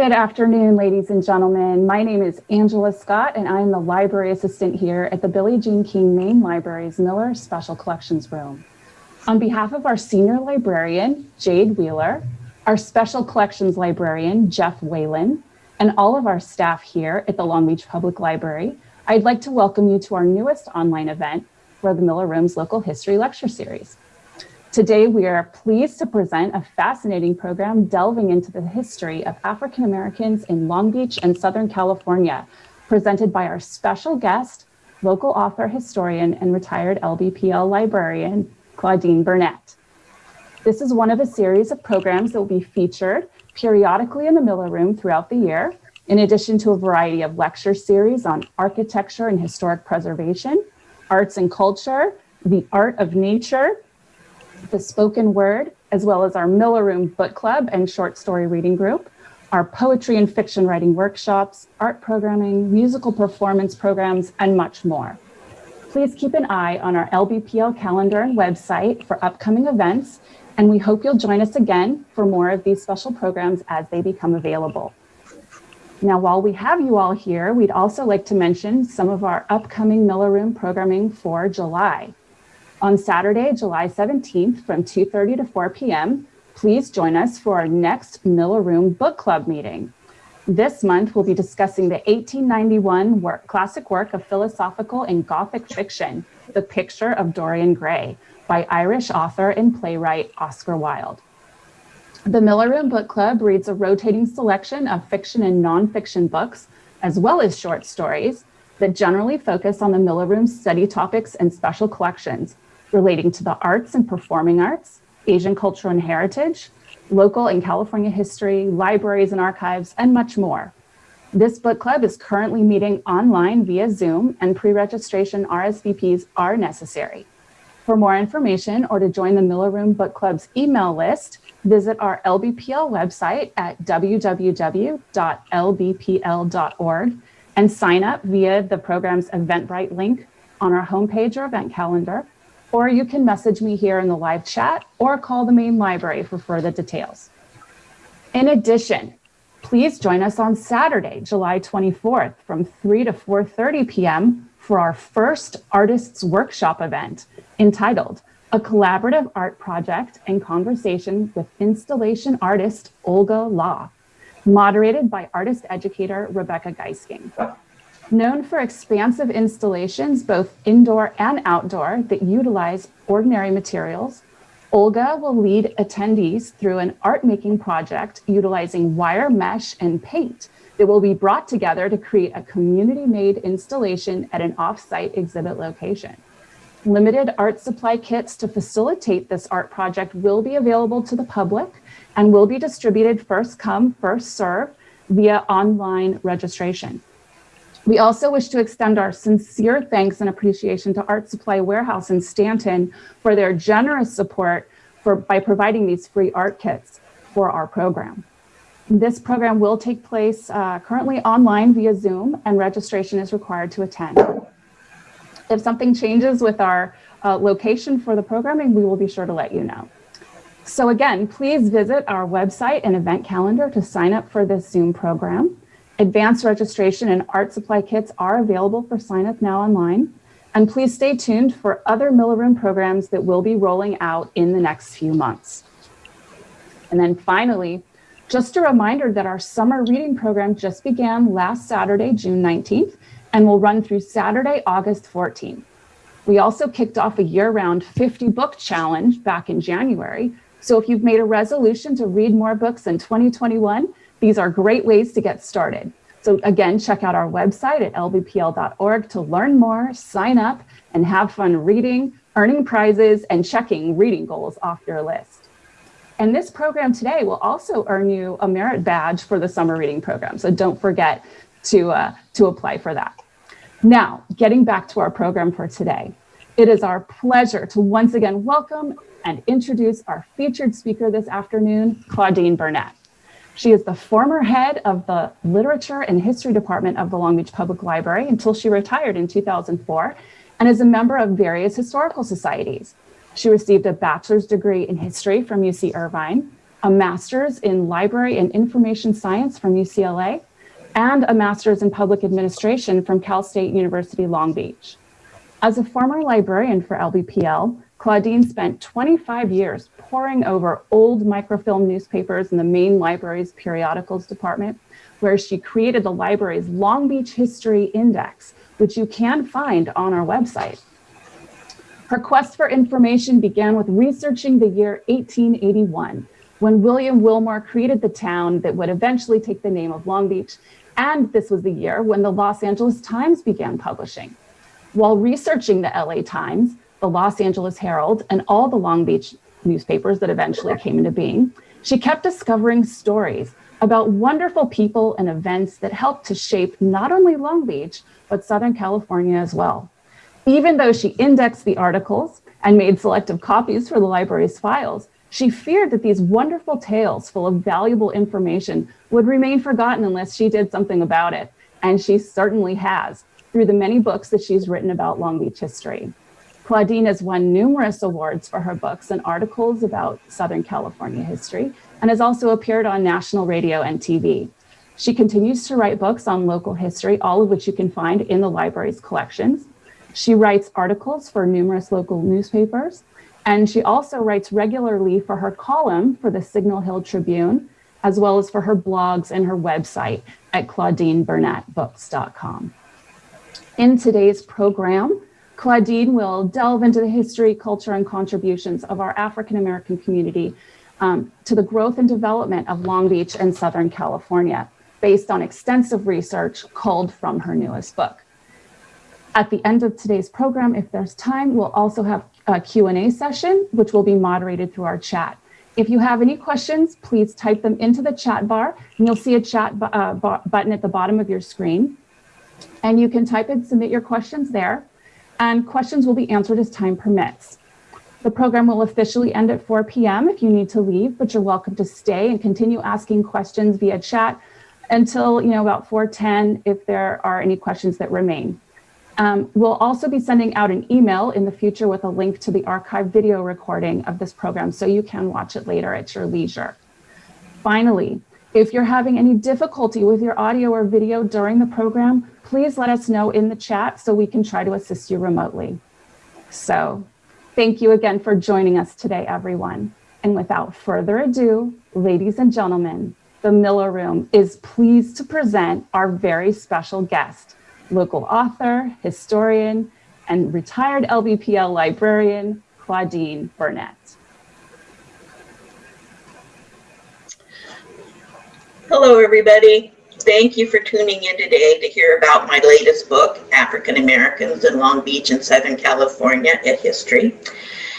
Good afternoon, ladies and gentlemen. My name is Angela Scott, and I'm the library assistant here at the Billie Jean King Main Library's Miller Special Collections Room. On behalf of our senior librarian, Jade Wheeler, our special collections librarian, Jeff Whalen, and all of our staff here at the Long Beach Public Library, I'd like to welcome you to our newest online event for the Miller Room's Local History Lecture Series. Today, we are pleased to present a fascinating program delving into the history of African Americans in Long Beach and Southern California, presented by our special guest, local author, historian, and retired LBPL librarian, Claudine Burnett. This is one of a series of programs that will be featured periodically in the Miller Room throughout the year, in addition to a variety of lecture series on architecture and historic preservation, arts and culture, the art of nature, the spoken word, as well as our Miller Room Book Club and short story reading group, our poetry and fiction writing workshops, art programming, musical performance programs, and much more. Please keep an eye on our LBPL calendar and website for upcoming events, and we hope you'll join us again for more of these special programs as they become available. Now, while we have you all here, we'd also like to mention some of our upcoming Miller Room programming for July. On Saturday, July 17th from 2.30 to 4 p.m., please join us for our next Miller Room Book Club meeting. This month, we'll be discussing the 1891 work, classic work of philosophical and Gothic fiction, The Picture of Dorian Gray, by Irish author and playwright Oscar Wilde. The Miller Room Book Club reads a rotating selection of fiction and nonfiction books, as well as short stories, that generally focus on the Miller Room's study topics and special collections, relating to the arts and performing arts, Asian culture and heritage, local and California history, libraries and archives, and much more. This book club is currently meeting online via Zoom and pre-registration RSVPs are necessary. For more information or to join the Miller Room Book Club's email list, visit our LBPL website at www.lbpl.org and sign up via the program's Eventbrite link on our homepage or event calendar or you can message me here in the live chat or call the main library for further details. In addition, please join us on Saturday, July 24th from 3 to 4.30 p.m. for our first Artists Workshop event entitled A Collaborative Art Project and Conversation with Installation Artist Olga Lah, moderated by artist educator Rebecca Geisking. Known for expansive installations, both indoor and outdoor, that utilize ordinary materials, Olga will lead attendees through an art making project utilizing wire mesh and paint that will be brought together to create a community made installation at an off-site exhibit location. Limited art supply kits to facilitate this art project will be available to the public and will be distributed first come, first serve via online registration. We also wish to extend our sincere thanks and appreciation to Art Supply Warehouse in Stanton for their generous support for, by providing these free art kits for our program. This program will take place uh, currently online via Zoom and registration is required to attend. If something changes with our uh, location for the programming, we will be sure to let you know. So again, please visit our website and event calendar to sign up for this Zoom program. Advanced registration and art supply kits are available for sign up now online. And please stay tuned for other Miller Room programs that will be rolling out in the next few months. And then finally, just a reminder that our summer reading program just began last Saturday, June 19th, and will run through Saturday, August 14th. We also kicked off a year-round 50 book challenge back in January. So if you've made a resolution to read more books in 2021, these are great ways to get started. So again, check out our website at lbpl.org to learn more, sign up, and have fun reading, earning prizes, and checking reading goals off your list. And this program today will also earn you a merit badge for the summer reading program. So don't forget to, uh, to apply for that. Now, getting back to our program for today, it is our pleasure to once again welcome and introduce our featured speaker this afternoon, Claudine Burnett. She is the former head of the Literature and History Department of the Long Beach Public Library until she retired in 2004 and is a member of various historical societies. She received a bachelor's degree in history from UC Irvine, a master's in library and information science from UCLA, and a master's in public administration from Cal State University Long Beach. As a former librarian for LBPL, Claudine spent 25 years poring over old microfilm newspapers in the main library's periodicals department, where she created the library's Long Beach History Index, which you can find on our website. Her quest for information began with researching the year 1881, when William Willmore created the town that would eventually take the name of Long Beach. And this was the year when the Los Angeles Times began publishing. While researching the LA Times, the Los Angeles Herald, and all the Long Beach newspapers that eventually came into being, she kept discovering stories about wonderful people and events that helped to shape not only Long Beach, but Southern California as well. Even though she indexed the articles and made selective copies for the library's files, she feared that these wonderful tales full of valuable information would remain forgotten unless she did something about it. And she certainly has through the many books that she's written about Long Beach history. Claudine has won numerous awards for her books and articles about Southern California history and has also appeared on national radio and TV. She continues to write books on local history, all of which you can find in the library's collections. She writes articles for numerous local newspapers, and she also writes regularly for her column for the Signal Hill Tribune, as well as for her blogs and her website at claudineburnettbooks.com. In today's program, Claudine will delve into the history, culture, and contributions of our African American community um, to the growth and development of Long Beach and Southern California, based on extensive research culled from her newest book. At the end of today's program, if there's time, we'll also have a Q&A session, which will be moderated through our chat. If you have any questions, please type them into the chat bar, and you'll see a chat uh, button at the bottom of your screen. And you can type and submit your questions there, and questions will be answered as time permits. The program will officially end at 4 p.m. if you need to leave, but you're welcome to stay and continue asking questions via chat until you know about 4.10 if there are any questions that remain. Um, we'll also be sending out an email in the future with a link to the archive video recording of this program so you can watch it later at your leisure. Finally, if you're having any difficulty with your audio or video during the program, please let us know in the chat so we can try to assist you remotely. So thank you again for joining us today, everyone. And without further ado, ladies and gentlemen, the Miller Room is pleased to present our very special guest, local author, historian, and retired LBPL librarian, Claudine Burnett. Hello, everybody. Thank you for tuning in today to hear about my latest book, African Americans in Long Beach and Southern California, a History.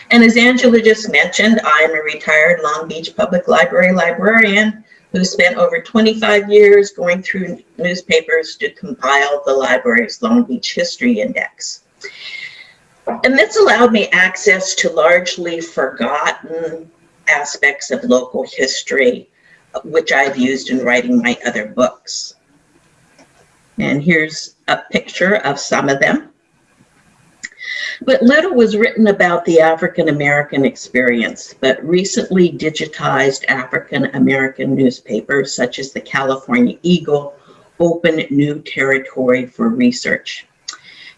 And as Angela just mentioned, I am a retired Long Beach Public Library librarian who spent over 25 years going through newspapers to compile the library's Long Beach History Index. And this allowed me access to largely forgotten aspects of local history, which I've used in writing my other books. And here's a picture of some of them. But little was written about the African American experience, but recently digitized African American newspapers such as the California Eagle open new territory for research.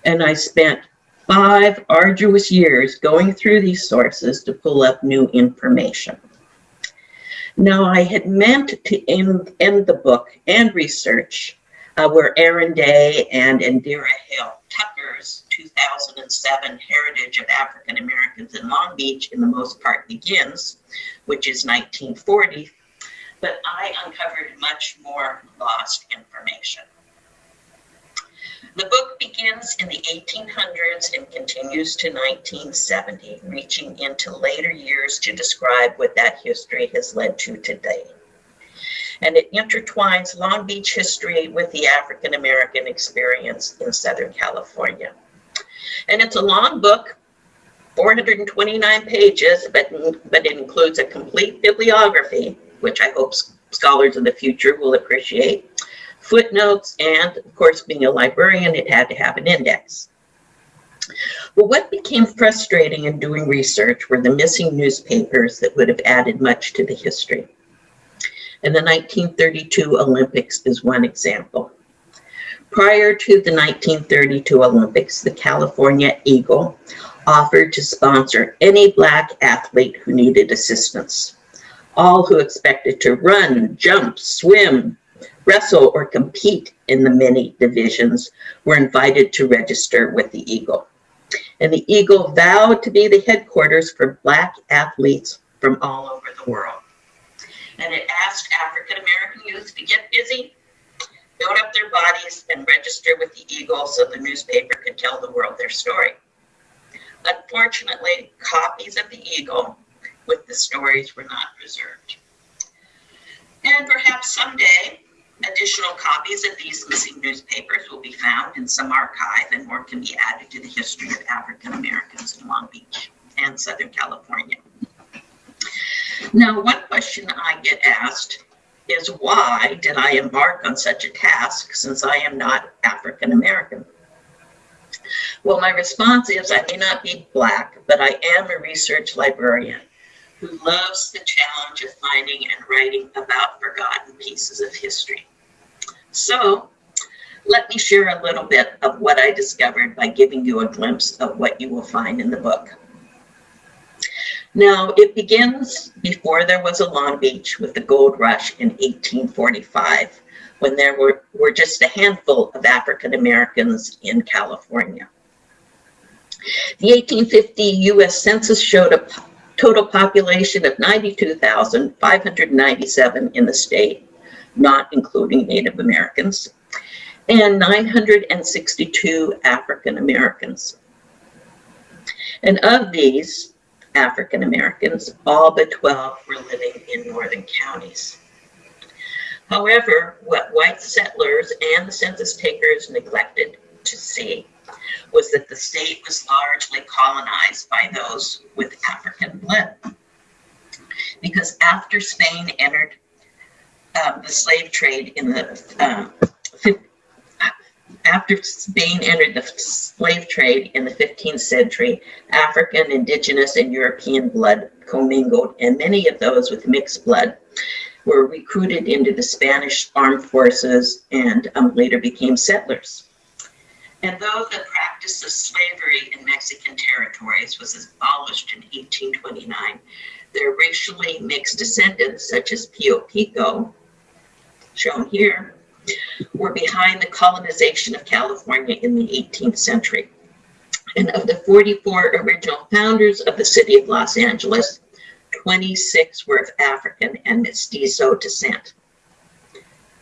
And I spent five arduous years going through these sources to pull up new information. Now I had meant to end, end the book and research uh, where Aaron Day and Indira Hill Tucker's 2007 Heritage of African Americans in Long Beach in the most part begins, which is 1940, but I uncovered much more lost information. The book begins in the 1800s and continues to 1970, reaching into later years to describe what that history has led to today and it intertwines Long Beach history with the African American experience in Southern California. And it's a long book, 429 pages, but, but it includes a complete bibliography, which I hope scholars in the future will appreciate, footnotes, and of course, being a librarian, it had to have an index. But what became frustrating in doing research were the missing newspapers that would have added much to the history. And the 1932 Olympics is one example. Prior to the 1932 Olympics, the California Eagle offered to sponsor any Black athlete who needed assistance. All who expected to run, jump, swim, wrestle, or compete in the many divisions were invited to register with the Eagle. And the Eagle vowed to be the headquarters for Black athletes from all over the world. And it asked African American youth to get busy, build up their bodies, and register with the Eagle so the newspaper could tell the world their story. Unfortunately, copies of the Eagle with the stories were not preserved. And perhaps someday, additional copies of these missing newspapers will be found in some archive and more can be added to the history of African Americans in Long Beach and Southern California. Now, one question I get asked is why did I embark on such a task since I am not African American? Well, my response is I may not be Black, but I am a research librarian who loves the challenge of finding and writing about forgotten pieces of history. So let me share a little bit of what I discovered by giving you a glimpse of what you will find in the book. Now, it begins before there was a Long Beach with the gold rush in 1845, when there were, were just a handful of African Americans in California. The 1850 US Census showed a total population of 92,597 in the state, not including Native Americans, and 962 African Americans. And of these, African Americans, all but 12 were living in northern counties. However, what white settlers and the census takers neglected to see was that the state was largely colonized by those with African blood. Because after Spain entered uh, the slave trade in the uh, after Spain entered the slave trade in the 15th century, African, indigenous, and European blood commingled, and many of those with mixed blood were recruited into the Spanish armed forces and um, later became settlers. And though the practice of slavery in Mexican territories was abolished in 1829, their racially mixed descendants, such as Pio Pico, shown here, were behind the colonization of California in the 18th century. And of the 44 original founders of the city of Los Angeles, 26 were of African and mestizo descent.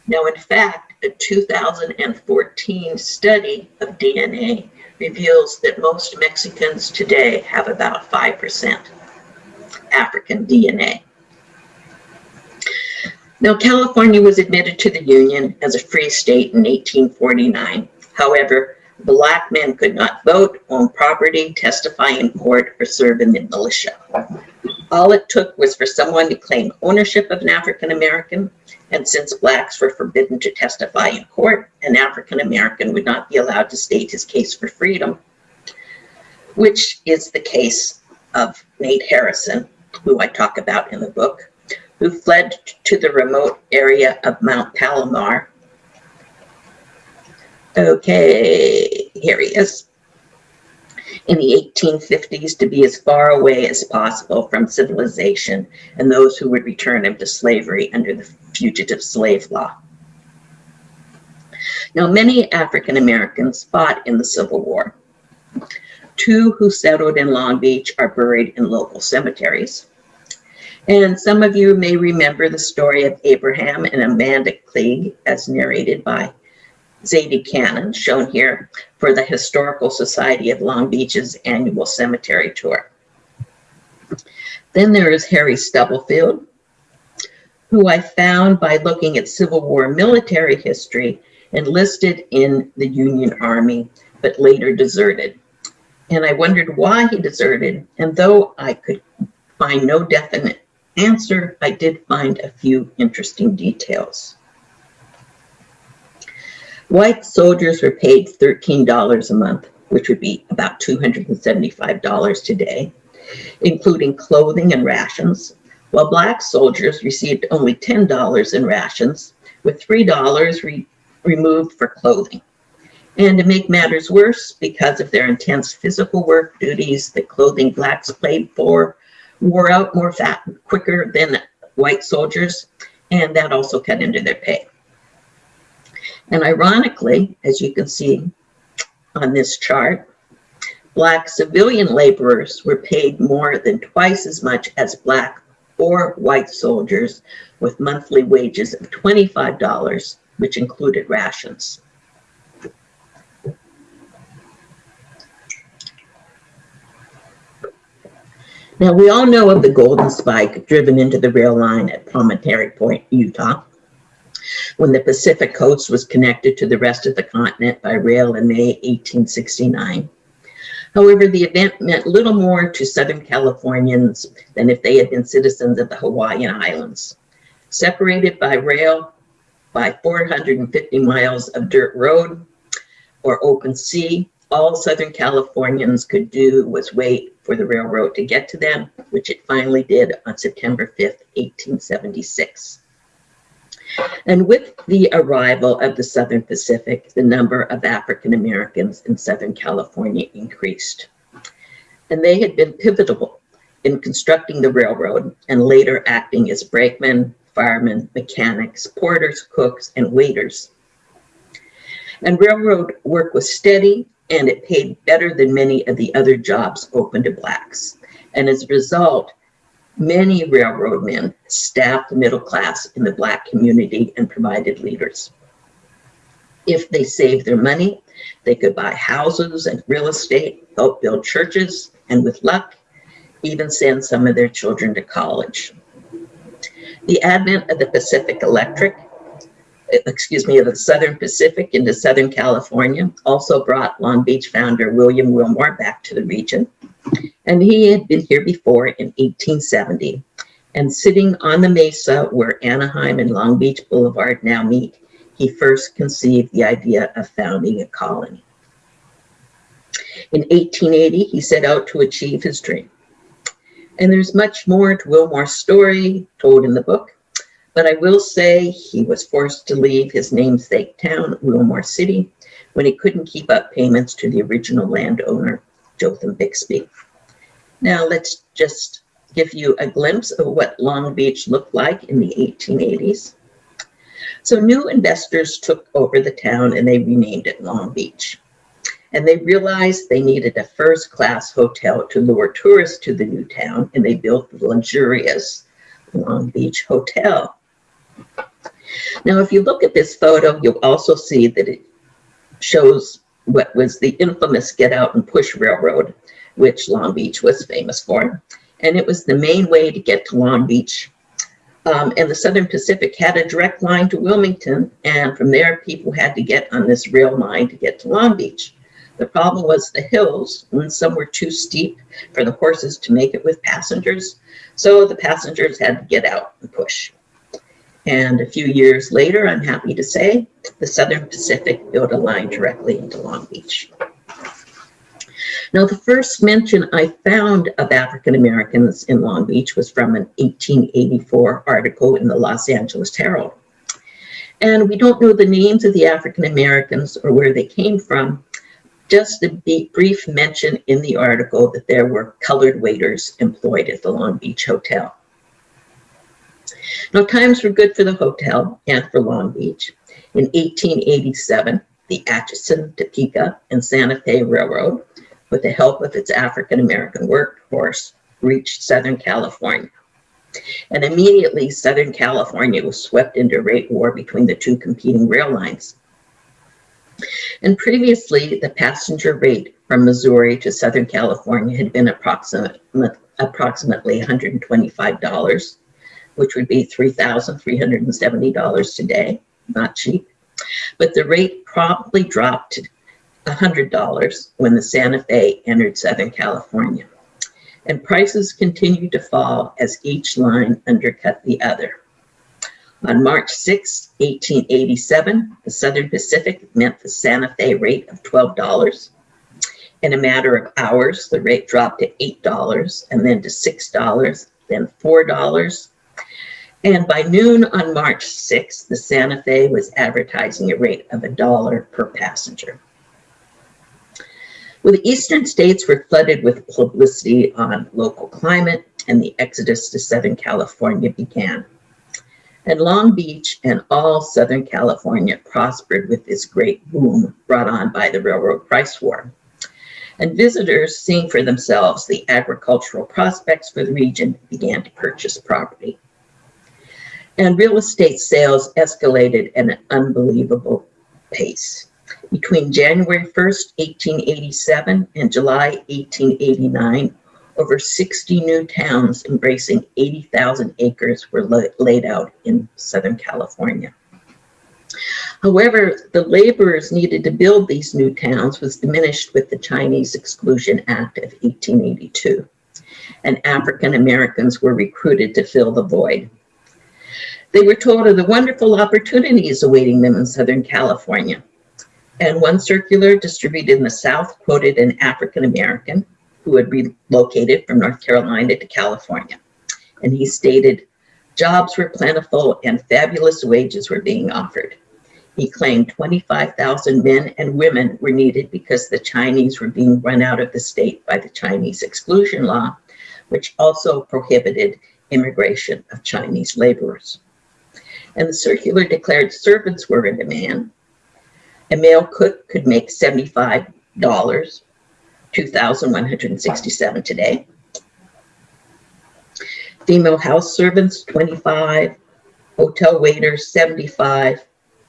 Now, in fact, a 2014 study of DNA reveals that most Mexicans today have about 5% African DNA. Now, California was admitted to the Union as a free state in 1849. However, black men could not vote, own property, testify in court, or serve in the militia. All it took was for someone to claim ownership of an African American, and since blacks were forbidden to testify in court, an African American would not be allowed to state his case for freedom, which is the case of Nate Harrison, who I talk about in the book who fled to the remote area of Mount Palomar. Okay, here he is. In the 1850s to be as far away as possible from civilization and those who would return him to slavery under the fugitive slave law. Now, many African Americans fought in the Civil War. Two who settled in Long Beach are buried in local cemeteries. And some of you may remember the story of Abraham and Amanda Klieg as narrated by Zadie Cannon, shown here for the Historical Society of Long Beach's annual cemetery tour. Then there is Harry Stubblefield, who I found by looking at Civil War military history, enlisted in the Union Army, but later deserted. And I wondered why he deserted, and though I could find no definite answer, I did find a few interesting details. White soldiers were paid $13 a month. which would be about $275 today, including clothing and rations, while black soldiers received only $10 in rations, with $3 re removed for clothing. And to make matters worse, because of their intense physical work duties, the clothing blacks played for wore out more fat quicker than white soldiers, and that also cut into their pay. And ironically, as you can see on this chart, black civilian laborers were paid more than twice as much as black or white soldiers with monthly wages of $25, which included rations. Now, we all know of the golden spike driven into the rail line at Promontory Point, Utah, when the Pacific coast was connected to the rest of the continent by rail in May 1869. However, the event meant little more to Southern Californians than if they had been citizens of the Hawaiian Islands. Separated by rail by 450 miles of dirt road or open sea, all Southern Californians could do was wait for the railroad to get to them, which it finally did on September 5th, 1876. And with the arrival of the Southern Pacific, the number of African Americans in Southern California increased. And they had been pivotal in constructing the railroad and later acting as brakemen, firemen, mechanics, porters, cooks, and waiters. And railroad work was steady and it paid better than many of the other jobs open to blacks. And as a result, many railroad men staffed the middle class in the black community and provided leaders. If they saved their money, they could buy houses and real estate, help build churches, and with luck, even send some of their children to college. The advent of the Pacific Electric excuse me, of the Southern Pacific into Southern California, also brought Long Beach founder William Willmore back to the region. And he had been here before in 1870. And sitting on the mesa where Anaheim and Long Beach Boulevard now meet, he first conceived the idea of founding a colony. In 1880, he set out to achieve his dream. And there's much more to Willmore's story told in the book, but I will say he was forced to leave his namesake town, Willmore City, when he couldn't keep up payments to the original landowner, Jotham Bixby. Now let's just give you a glimpse of what Long Beach looked like in the 1880s. So new investors took over the town and they renamed it Long Beach. And they realized they needed a first class hotel to lure tourists to the new town and they built the luxurious Long Beach Hotel. Now, if you look at this photo, you'll also see that it shows what was the infamous Get Out and Push Railroad, which Long Beach was famous for. And it was the main way to get to Long Beach. Um, and the Southern Pacific had a direct line to Wilmington. And from there, people had to get on this rail line to get to Long Beach. The problem was the hills, and some were too steep for the horses to make it with passengers. So the passengers had to get out and push. And a few years later, I'm happy to say, the Southern Pacific built a line directly into Long Beach. Now, the first mention I found of African Americans in Long Beach was from an 1884 article in the Los Angeles Herald. And we don't know the names of the African Americans or where they came from, just a brief mention in the article that there were colored waiters employed at the Long Beach Hotel. Now, times were good for the hotel and for Long Beach. In 1887, the Atchison, Topeka, and Santa Fe Railroad, with the help of its African-American workforce, reached Southern California. And immediately, Southern California was swept into rate war between the two competing rail lines. And previously, the passenger rate from Missouri to Southern California had been approximate, approximately $125 which would be $3,370 today, not cheap. But the rate probably dropped $100 when the Santa Fe entered Southern California. And prices continued to fall as each line undercut the other. On March 6, 1887, the Southern Pacific met the Santa Fe rate of $12. In a matter of hours, the rate dropped to $8 and then to $6, then $4. And by noon on March 6th, the Santa Fe was advertising a rate of a dollar per passenger. Well, the eastern states were flooded with publicity on local climate and the exodus to Southern California began. And Long Beach and all Southern California prospered with this great boom brought on by the railroad price war. And visitors, seeing for themselves the agricultural prospects for the region, began to purchase property. And real estate sales escalated at an unbelievable pace. Between January 1st, 1887 and July 1889, over 60 new towns embracing 80,000 acres were laid out in Southern California. However, the laborers needed to build these new towns was diminished with the Chinese Exclusion Act of 1882, and African Americans were recruited to fill the void. They were told of the wonderful opportunities awaiting them in Southern California. And one circular distributed in the South quoted an African American who had relocated from North Carolina to California. And he stated, jobs were plentiful and fabulous wages were being offered. He claimed 25,000 men and women were needed because the Chinese were being run out of the state by the Chinese exclusion law, which also prohibited immigration of Chinese laborers. And the circular declared servants were in demand. A male cook could make $75 2,167 today. Female house servants, 25. Hotel waiters, 75.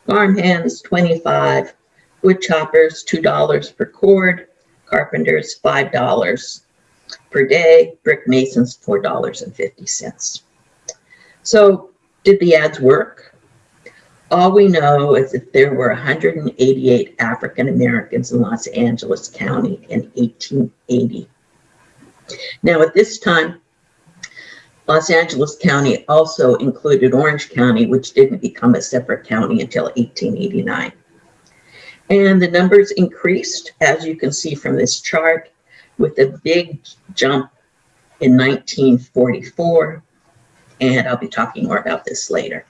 Farm hands, 25. Wood choppers, $2 per cord. Carpenters, $5 per day. Brick masons, $4.50. So did the ads work? All we know is that there were 188 African Americans in Los Angeles County in 1880. Now at this time, Los Angeles County also included Orange County, which didn't become a separate county until 1889. And the numbers increased, as you can see from this chart, with a big jump in 1944. And I'll be talking more about this later.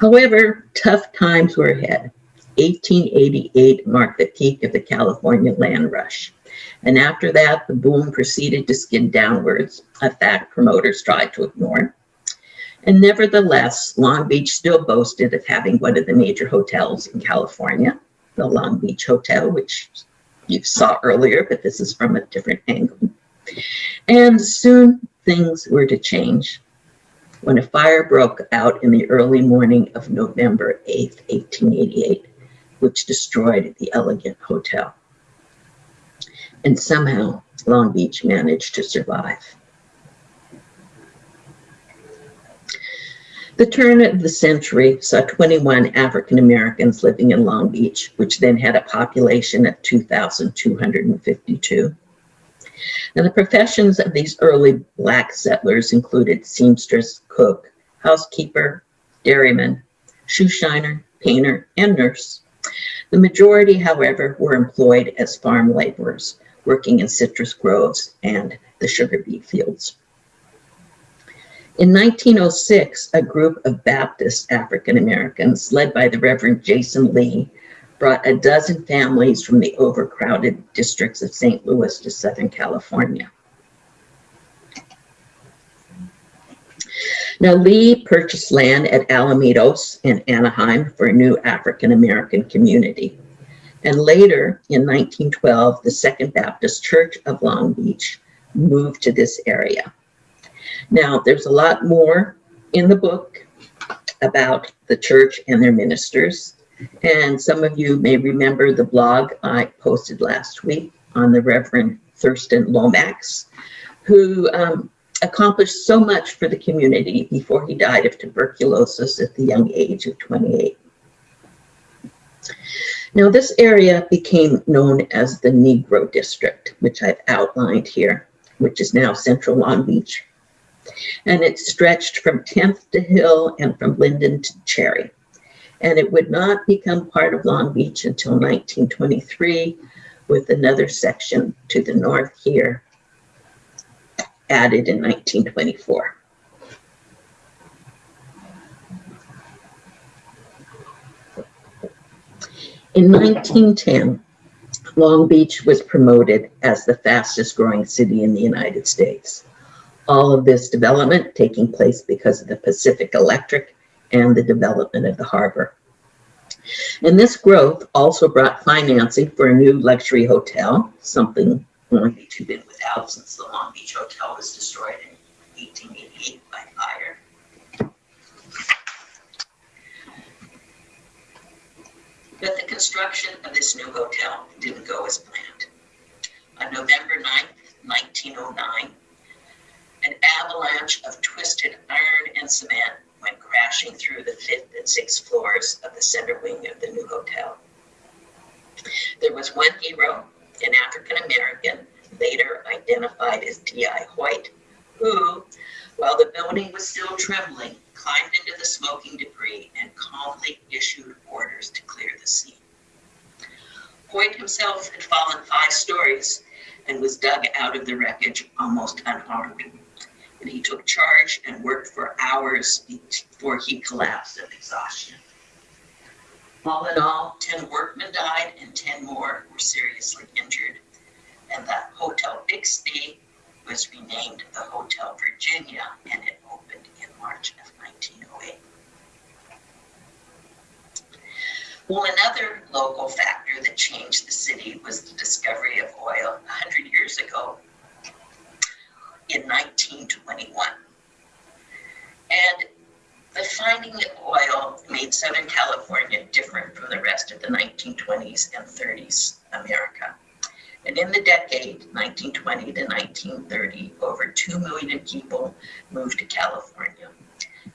However, tough times were ahead. 1888 marked the peak of the California land rush. And after that, the boom proceeded to skid downwards, a fact promoters tried to ignore. And nevertheless, Long Beach still boasted of having one of the major hotels in California, the Long Beach Hotel, which you saw earlier, but this is from a different angle. And soon things were to change when a fire broke out in the early morning of November 8, 1888, which destroyed the elegant hotel. And somehow Long Beach managed to survive. The turn of the century saw 21 African Americans living in Long Beach, which then had a population of 2,252. And the professions of these early black settlers included seamstress, cook, housekeeper, dairyman, shoe shiner, painter, and nurse. The majority, however, were employed as farm laborers, working in citrus groves and the sugar beet fields. In 1906, a group of Baptist African Americans, led by the Reverend Jason Lee, brought a dozen families from the overcrowded districts of St. Louis to Southern California. Now, Lee purchased land at Alamitos in Anaheim for a new African American community. And later, in 1912, the Second Baptist Church of Long Beach moved to this area. Now, there's a lot more in the book about the church and their ministers. And some of you may remember the blog I posted last week on the Reverend Thurston Lomax, who um, accomplished so much for the community before he died of tuberculosis at the young age of 28. Now this area became known as the Negro District, which I've outlined here, which is now Central Long Beach. And it stretched from 10th to Hill and from Linden to Cherry and it would not become part of Long Beach until 1923 with another section to the north here added in 1924. In 1910, Long Beach was promoted as the fastest growing city in the United States. All of this development taking place because of the Pacific Electric and the development of the harbor. And this growth also brought financing for a new luxury hotel, something Long Beach had been without since the Long Beach Hotel was destroyed in 1888 by fire. But the construction of this new hotel didn't go as planned. On November 9th, 1909, an avalanche of twisted iron and cement went crashing through the fifth and sixth floors of the center wing of the new hotel. There was one hero, an African American, later identified as D.I. White, who, while the building was still trembling, climbed into the smoking debris and calmly issued orders to clear the scene. Hoyt himself had fallen five stories and was dug out of the wreckage almost unharmed. And he took charge and worked for hours before he collapsed of exhaustion. All in all, 10 workmen died and 10 more were seriously injured. And the Hotel Bixby was renamed the Hotel Virginia and it opened in March of 1908. Well, another local factor that changed the city was the discovery of oil 100 years ago in 1921. And the finding of oil made Southern California different from the rest of the 1920s and 30s America. And in the decade 1920 to 1930, over 2 million people moved to California,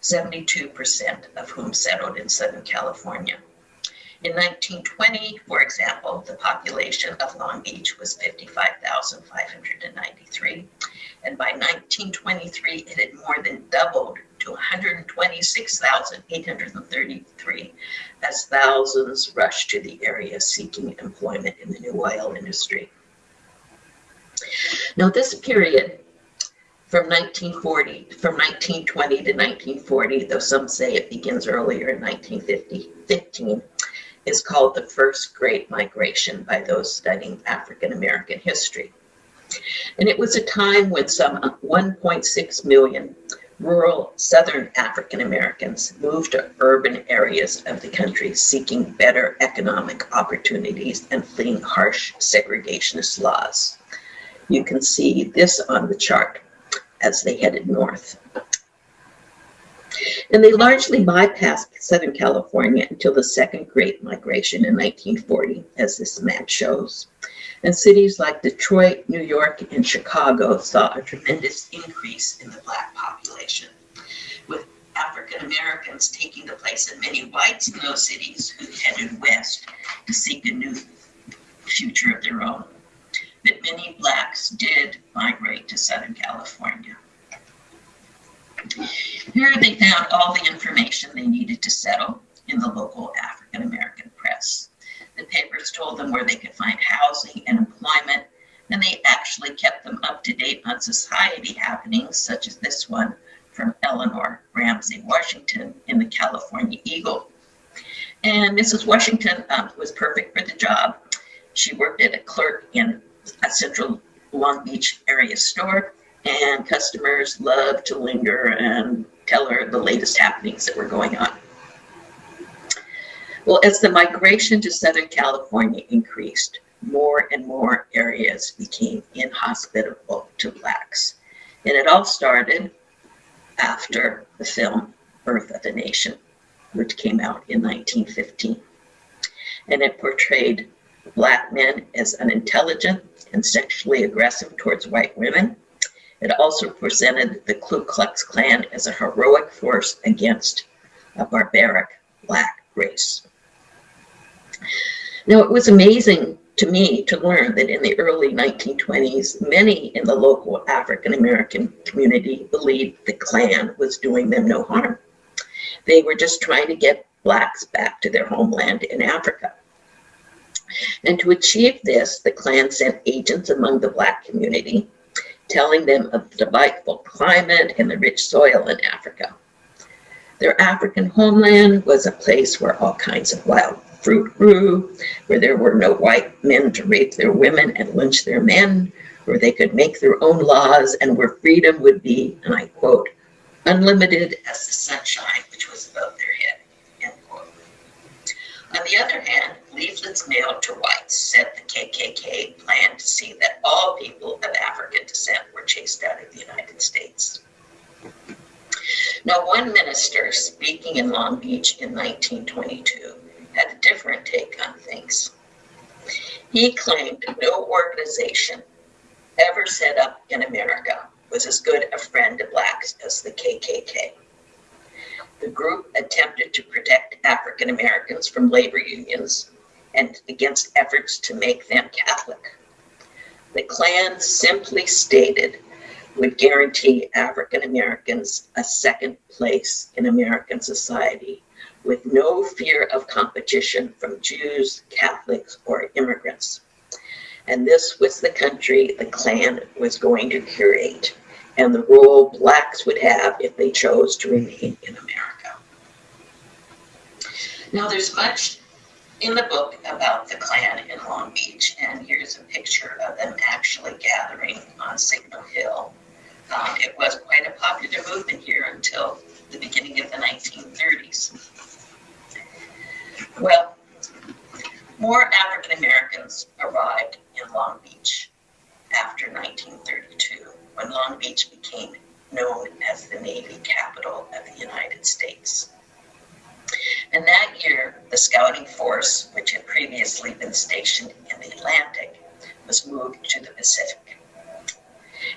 72% of whom settled in Southern California. In 1920, for example, the population of Long Beach was 55,593. And by 1923, it had more than doubled to 126,833 as thousands rushed to the area seeking employment in the new oil industry. Now, this period from 1940, from 1920 to 1940, though some say it begins earlier in 1950, 15, is called the First Great Migration by those studying African American history. And it was a time when some 1.6 million rural Southern African Americans moved to urban areas of the country seeking better economic opportunities and fleeing harsh segregationist laws. You can see this on the chart as they headed north. And they largely bypassed Southern California until the Second Great Migration in 1940, as this map shows. And cities like Detroit, New York, and Chicago saw a tremendous increase in the Black population, with African Americans taking the place of many whites in those cities who headed west to seek a new future of their own. But many Blacks did migrate to Southern California. Here they found all the information they needed to settle in the local African American press. The papers told them where they could find housing and employment, and they actually kept them up to date on society happenings, such as this one from Eleanor Ramsey Washington in the California Eagle. And Mrs. Washington um, was perfect for the job. She worked at a clerk in a central Long Beach area store, and customers loved to linger and tell her the latest happenings that were going on. Well, as the migration to Southern California increased, more and more areas became inhospitable to Blacks. And it all started after the film Birth of a Nation, which came out in 1915. And it portrayed Black men as unintelligent and sexually aggressive towards white women. It also presented the Ku Klux Klan as a heroic force against a barbaric Black race. Now, it was amazing to me to learn that in the early 1920s, many in the local African American community believed the Klan was doing them no harm. They were just trying to get Blacks back to their homeland in Africa. And to achieve this, the Klan sent agents among the Black community, telling them of the delightful climate and the rich soil in Africa. Their African homeland was a place where all kinds of wild fruit grew, where there were no white men to rape their women and lynch their men, where they could make their own laws, and where freedom would be, and I quote, unlimited as the sunshine which was above their head, end quote. On the other hand, leaflets mailed to whites said the KKK planned to see that all people of African descent were chased out of the United States. Now, one minister in Long Beach in 1922 had a different take on things. He claimed no organization ever set up in America was as good a friend to blacks as the KKK. The group attempted to protect African Americans from labor unions and against efforts to make them Catholic. The Klan simply stated would guarantee African Americans a second place in American society with no fear of competition from Jews, Catholics, or immigrants. And this was the country the Klan was going to curate and the role blacks would have if they chose to remain in America. Now there's much in the book about the Klan in Long Beach, and here's a picture of them actually gathering on Signal Hill. Um, it was quite a popular movement here until the beginning of the 1930s. Well, more African Americans arrived in Long Beach after 1932, when Long Beach became known as the Navy capital of the United States. And that year, the scouting force, which had previously been stationed in the Atlantic, was moved to the Pacific.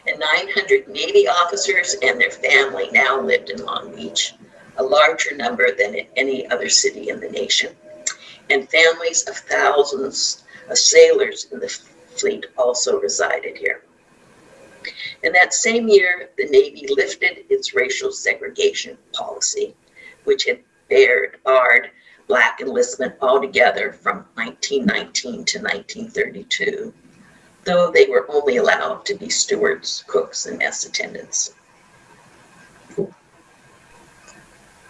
And 900 Navy officers and their family now lived in Long Beach, a larger number than in any other city in the nation. And families of thousands of sailors in the fleet also resided here. In that same year, the Navy lifted its racial segregation policy, which had barred, barred black enlistment altogether from 1919 to 1932, though they were only allowed to be stewards, cooks, and mess attendants.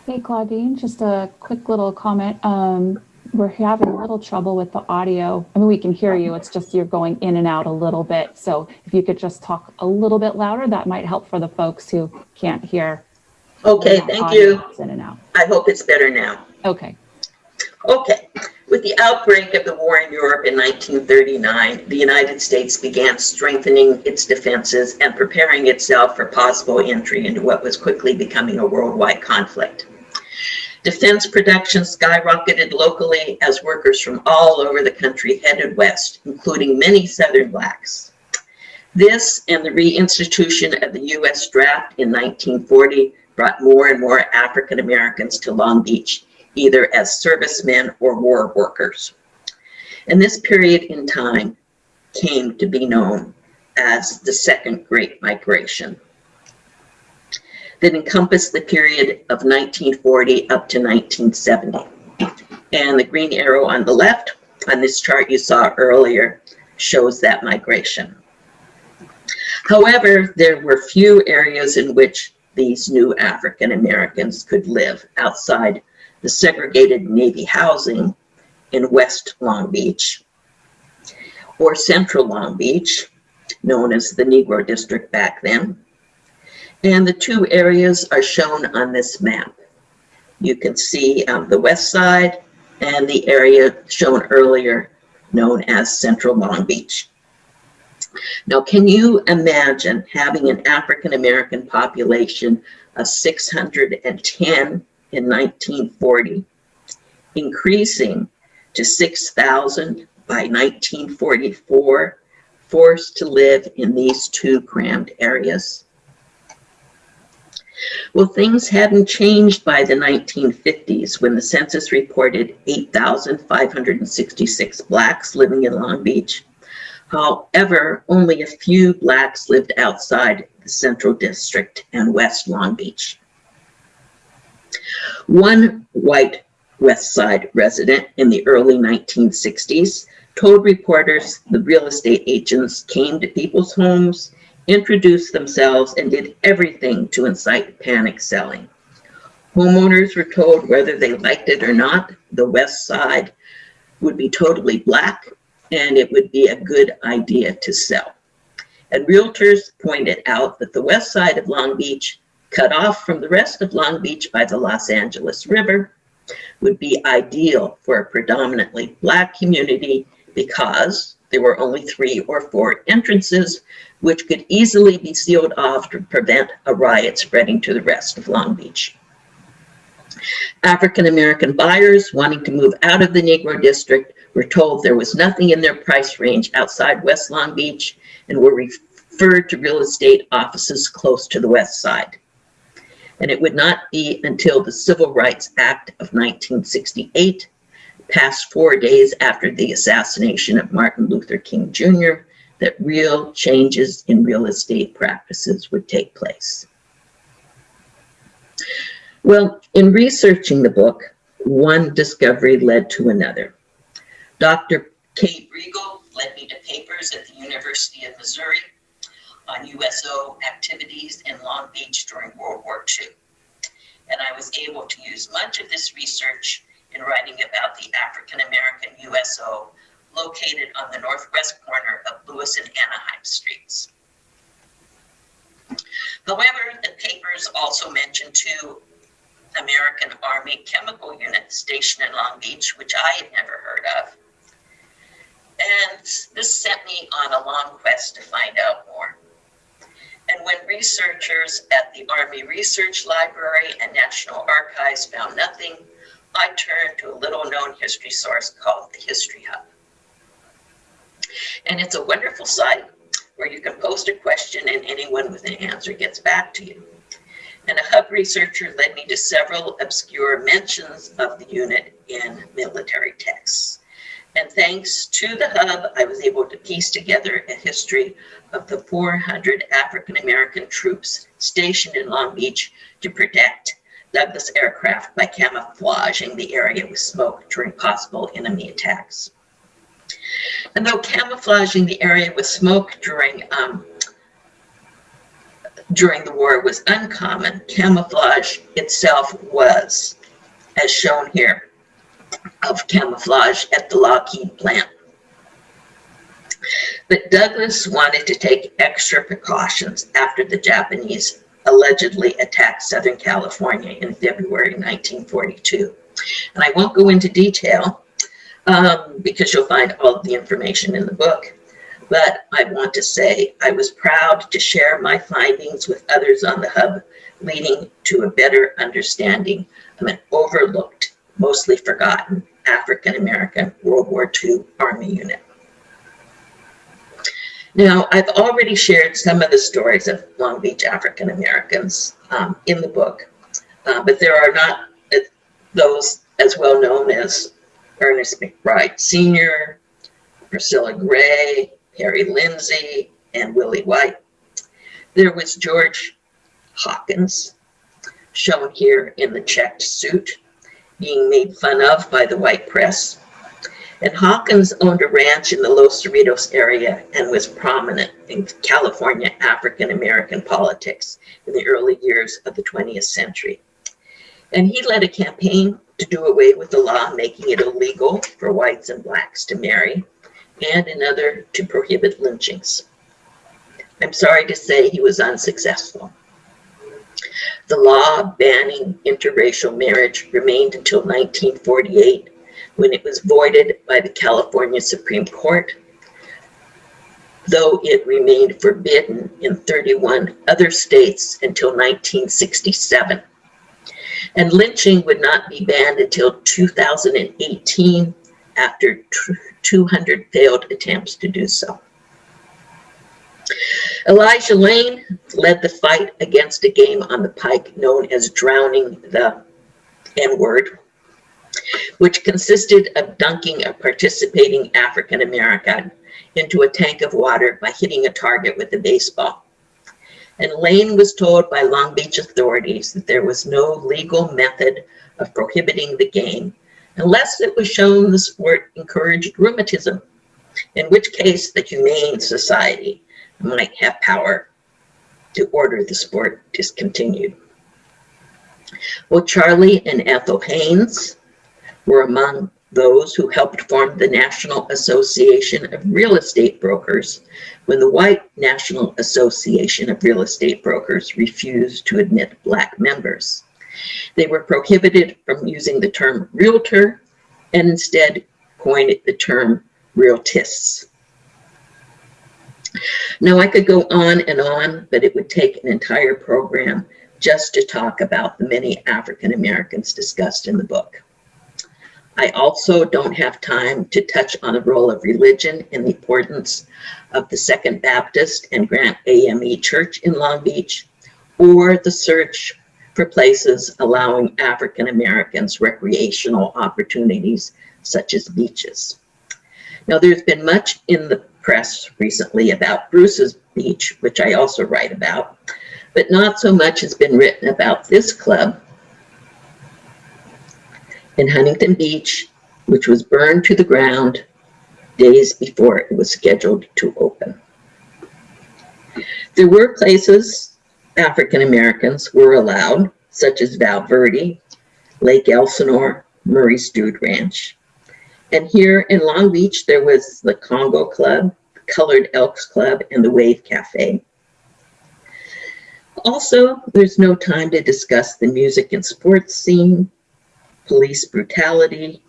Hey, Claudine, just a quick little comment. Um, we're having a little trouble with the audio. I mean, we can hear you. It's just you're going in and out a little bit. So if you could just talk a little bit louder, that might help for the folks who can't hear. Okay, thank you. In and out. I hope it's better now. Okay. Okay, with the outbreak of the war in Europe in 1939, the United States began strengthening its defenses and preparing itself for possible entry into what was quickly becoming a worldwide conflict. Defense production skyrocketed locally as workers from all over the country headed west, including many Southern blacks. This and the reinstitution of the U.S. draft in 1940 brought more and more African Americans to Long Beach, either as servicemen or war workers. And this period in time came to be known as the Second Great Migration that encompassed the period of 1940 up to 1970. And the green arrow on the left on this chart you saw earlier shows that migration. However, there were few areas in which these new African Americans could live outside the segregated Navy housing in West Long Beach or Central Long Beach, known as the Negro District back then, and the two areas are shown on this map. You can see um, the west side and the area shown earlier known as Central Long Beach. Now, can you imagine having an African American population of 610 in 1940, increasing to 6,000 by 1944, forced to live in these two crammed areas? Well, things hadn't changed by the 1950s when the census reported 8,566 blacks living in Long Beach. However, only a few blacks lived outside the Central District and West Long Beach. One white West Side resident in the early 1960s told reporters the real estate agents came to people's homes, introduced themselves, and did everything to incite panic selling. Homeowners were told whether they liked it or not, the west side would be totally black and it would be a good idea to sell. And realtors pointed out that the west side of Long Beach, cut off from the rest of Long Beach by the Los Angeles River, would be ideal for a predominantly black community because there were only three or four entrances, which could easily be sealed off to prevent a riot spreading to the rest of Long Beach. African American buyers wanting to move out of the Negro district were told there was nothing in their price range outside West Long Beach and were referred to real estate offices close to the west side. And it would not be until the Civil Rights Act of 1968, passed four days after the assassination of Martin Luther King Jr., that real changes in real estate practices would take place. Well, in researching the book, one discovery led to another. Dr. Kay Briegel led me to papers at the University of Missouri Uh, on USO activities in Long Beach during World War II. And I was able to use much of this research in writing about the African American USO located on the northwest corner of Lewis and Anaheim streets. However, the papers also mentioned two American Army Chemical units stationed in Long Beach, which I had never heard of. And this sent me on a long quest to find out more. When researchers at the Army Research Library and National Archives found nothing, I turned to a little known history source called the History Hub. And it's a wonderful site where you can post a question and anyone with an answer gets back to you and a hub researcher led me to several obscure mentions of the unit in military texts. And thanks to the hub, I was able to piece together a history of the 400 African American troops stationed in Long Beach to protect Douglas aircraft by camouflaging the area with smoke during possible enemy attacks. And though camouflaging the area with smoke during um, during the war was uncommon. Camouflage itself was, as shown here, of camouflage at the Lockheed plant. But Douglas wanted to take extra precautions after the Japanese allegedly attacked Southern California in February 1942. And I won't go into detail um, because you'll find all the information in the book. But I want to say I was proud to share my findings with others on the Hub, leading to a better understanding of an overlooked, mostly forgotten African American World War II Army unit. Now, I've already shared some of the stories of Long Beach African Americans um, in the book, uh, but there are not those as well known as Ernest McBride Sr., Priscilla Gray, Harry Lindsay, and Willie White. There was George Hawkins, shown here in the checked suit, being made fun of by the white press. And Hawkins owned a ranch in the Los Cerritos area and was prominent in California African American politics in the early years of the 20th century. And he led a campaign to do away with the law making it illegal for whites and blacks to marry and another to prohibit lynchings. I'm sorry to say he was unsuccessful. The law banning interracial marriage remained until 1948 when it was voided by the California Supreme Court, though it remained forbidden in 31 other states until 1967. And lynching would not be banned until 2018 after 200 failed attempts to do so. Elijah Lane led the fight against a game on the pike known as drowning the N-word, which consisted of dunking a participating African American into a tank of water by hitting a target with a baseball. And Lane was told by Long Beach authorities that there was no legal method of prohibiting the game unless it was shown the sport encouraged rheumatism in which case the Humane Society might have power to order the sport discontinued. Well, Charlie and Ethel Haynes were among those who helped form the National Association of Real Estate Brokers when the white National Association of Real Estate Brokers refused to admit black members. They were prohibited from using the term realtor and instead coined the term realtists. Now I could go on and on, but it would take an entire program just to talk about the many African Americans discussed in the book. I also don't have time to touch on the role of religion and the importance of the Second Baptist and Grant AME Church in Long Beach, or the search for places allowing African Americans recreational opportunities such as beaches. Now there's been much in the press recently about Bruce's Beach, which I also write about, but not so much has been written about this club in Huntington Beach, which was burned to the ground days before it was scheduled to open. There were places African Americans were allowed, such as Val Verde, Lake Elsinore, Murray's Dude Ranch. And here in Long Beach, there was the Congo Club, the Colored Elks Club, and the Wave Cafe. Also, there's no time to discuss the music and sports scene, police brutality,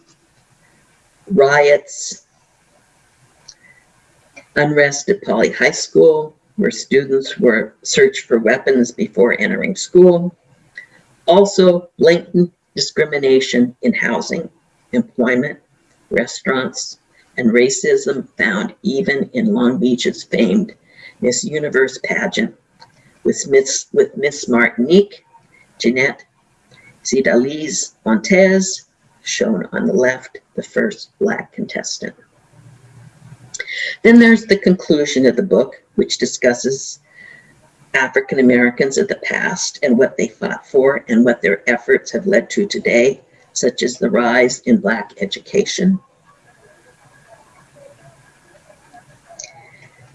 riots, unrest at Poly High School, where students were searched for weapons before entering school. Also, blatant discrimination in housing, employment, restaurants, and racism found even in Long Beach's famed Miss Universe pageant with Miss, with Miss Martinique, Jeanette Zidaliz Montez, shown on the left, the first black contestant. Then there's the conclusion of the book, which discusses African Americans of the past and what they fought for and what their efforts have led to today, such as the rise in Black education,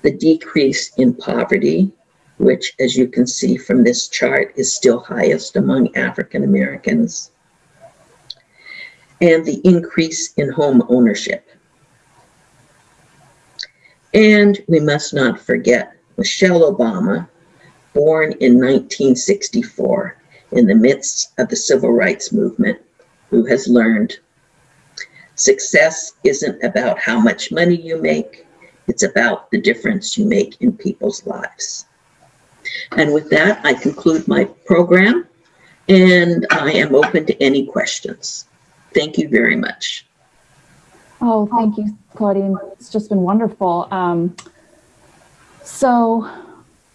the decrease in poverty, which, as you can see from this chart, is still highest among African Americans, and the increase in home ownership. And we must not forget Michelle Obama, born in 1964 in the midst of the civil rights movement, who has learned success isn't about how much money you make, it's about the difference you make in people's lives. And with that, I conclude my program and I am open to any questions. Thank you very much. Oh, thank you, Claudine. It's just been wonderful. Um, so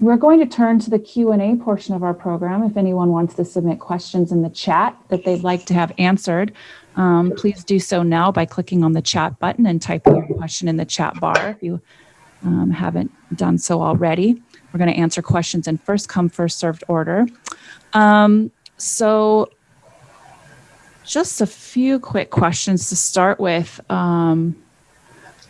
we're going to turn to the Q&A portion of our program. If anyone wants to submit questions in the chat that they'd like to have answered, um, please do so now by clicking on the chat button and typing your question in the chat bar if you um, haven't done so already. We're going to answer questions in first come, first served order. Um, so just a few quick questions to start with. Um,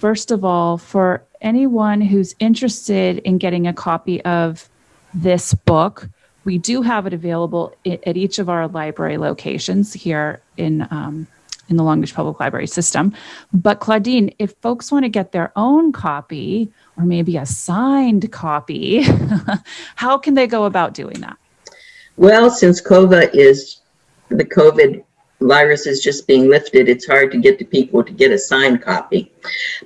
first of all, for anyone who's interested in getting a copy of this book, we do have it available at each of our library locations here in um, in the Long Beach Public Library system. But Claudine, if folks want to get their own copy or maybe a signed copy, how can they go about doing that? Well, since COVA is the COVID virus is just being lifted, it's hard to get to people to get a signed copy.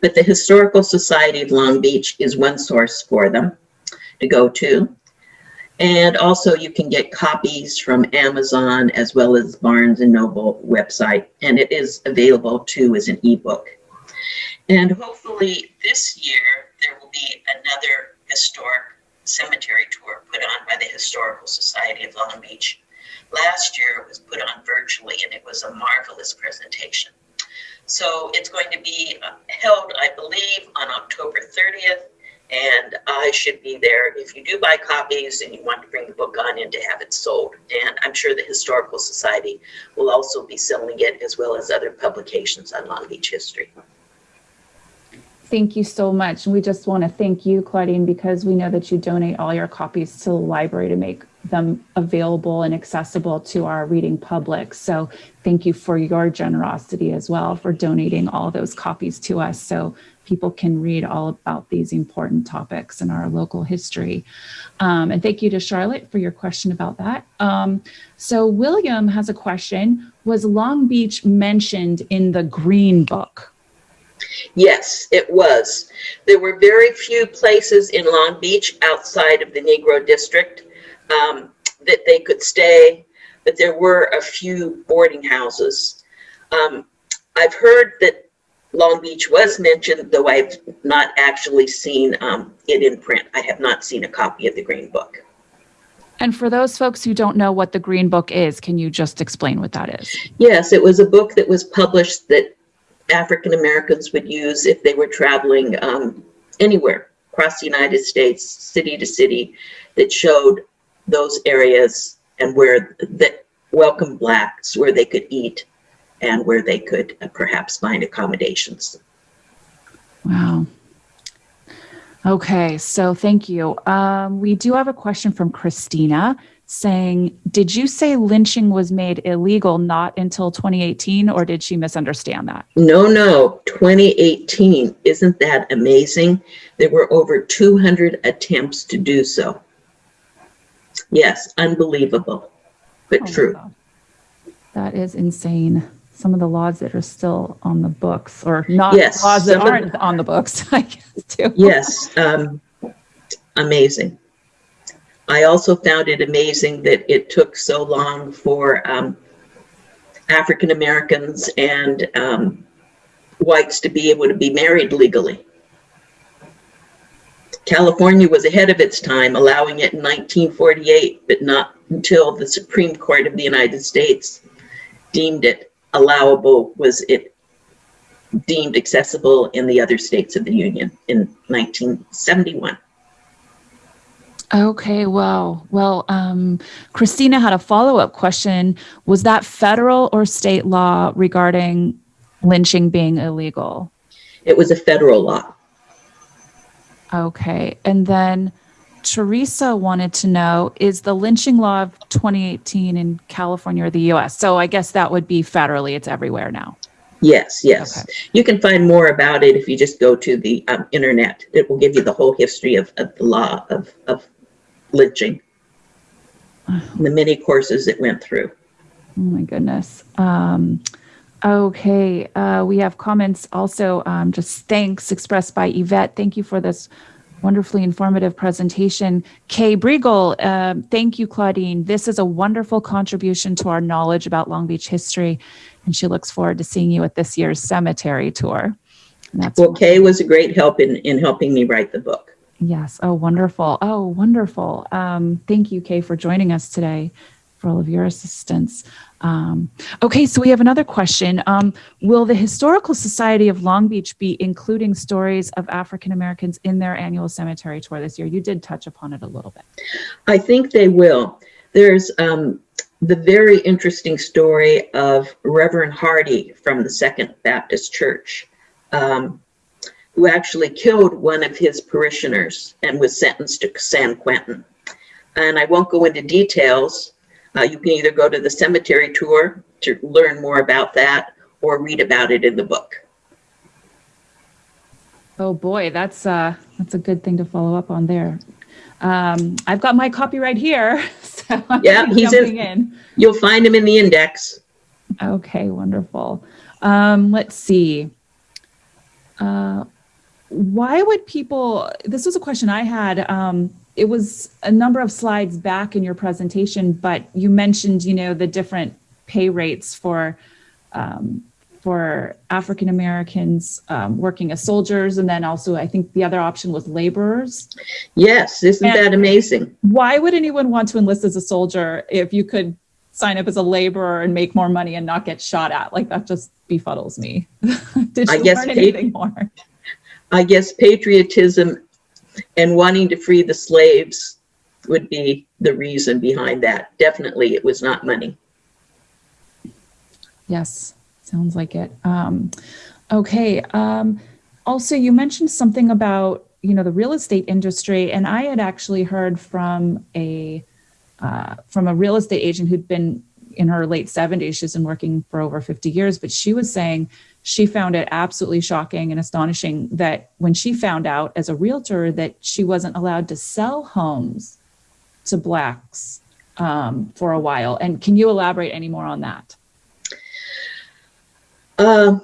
But the Historical Society of Long Beach is one source for them to go to. And also you can get copies from Amazon as well as Barnes and Noble website. And it is available too as an ebook. And hopefully this year there will be another historic cemetery tour put on by the Historical Society of Long Beach. Last year it was put on virtually and it was a marvelous presentation. So it's going to be uh, held, I believe, on October 30th and I should be there if you do buy copies and you want to bring the book on in to have it sold. And I'm sure the Historical Society will also be selling it as well as other publications on Long Beach history. Thank you so much. We just want to thank you, Claudine, because we know that you donate all your copies to the library to make them available and accessible to our reading public. So thank you for your generosity as well for donating all those copies to us so people can read all about these important topics in our local history. Um, and thank you to Charlotte for your question about that. Um, so William has a question. Was Long Beach mentioned in the Green Book? Yes, it was. There were very few places in Long Beach outside of the Negro District um, that they could stay, but there were a few boarding houses. Um, I've heard that Long Beach was mentioned, though I've not actually seen um, it in print. I have not seen a copy of the Green Book. And for those folks who don't know what the Green Book is, can you just explain what that is? Yes, it was a book that was published that African Americans would use if they were traveling um, anywhere across the United States, city to city, that showed those areas and where that welcome blacks, where they could eat and where they could uh, perhaps find accommodations. Wow. Okay, so thank you. Um, we do have a question from Christina saying, Did you say lynching was made illegal not until 2018, or did she misunderstand that? No, no, 2018. Isn't that amazing? There were over 200 attempts to do so. Yes, unbelievable, but Oh, true. That is insane. Some of the laws that are still on the books, or not Yes, laws that aren't on the books, I guess, too. Yes, um, amazing. I also found it amazing that it took so long for um, African Americans and um, whites to be able to be married legally. California was ahead of its time, allowing it in 1948, but not until the Supreme Court of the United States deemed it allowable, was it deemed accessible in the other states of the Union in 1971. Okay, well, Well, um, Christina had a follow up question. Was that federal or state law regarding lynching being illegal? It was a federal law. Okay. And then Teresa wanted to know is the lynching law of 2018 in California or the US? So I guess that would be federally, it's everywhere now. Yes, yes. Okay. You can find more about it if you just go to the um, internet. It will give you the whole history of, of the law of, of lynching, the many courses it went through. Oh my goodness. Um, okay, uh, we have comments also. Um, just thanks expressed by Yvette. Thank you for this wonderfully informative presentation. Kay Briegel, um, thank you, Claudine. This is a wonderful contribution to our knowledge about Long Beach history, and she looks forward to seeing you at this year's cemetery tour. That's Well, Kay was a great help in, in helping me write the book. Yes. Oh, wonderful. Oh, wonderful. Um, thank you, Kay, for joining us today, for all of your assistance. Um, okay, so we have another question. Um, will the Historical Society of Long Beach be including stories of African Americans in their annual cemetery tour this year? You did touch upon it a little bit. I think they will. There's um, the very interesting story of Reverend Hardy from the Second Baptist Church, um, who actually killed one of his parishioners and was sentenced to San Quentin. And I won't go into details. Uh, you can either go to the cemetery tour to learn more about that or read about it in the book. Oh boy, that's uh, that's a good thing to follow up on there. Um, I've got my copy right here, so I'm Yeah, he's in- in. You'll find him in the index. Okay, wonderful. Um, let's see. Uh, why would people, this was a question I had. Um, it was a number of slides back in your presentation, but you mentioned, you know, the different pay rates for um, for African Americans um, working as soldiers, and then also I think the other option was laborers. Yes, isn't And- that amazing? Why would anyone want to enlist as a soldier if you could sign up as a laborer and make more money and not get shot at? Like that just befuddles me. Did I guess learn anything more? I guess patriotism and wanting to free the slaves would be the reason behind that. Definitely, it was not money. Yes, sounds like it. Um, okay. Um, also, you mentioned something about you know the real estate industry, and I had actually heard from a uh, from a real estate agent who'd been in her late 70s. She's been working for over 50 years, but she was saying she found it absolutely shocking and astonishing that when she found out as a realtor that she wasn't allowed to sell homes to blacks um, for a while. And can you elaborate any more on that? Uh,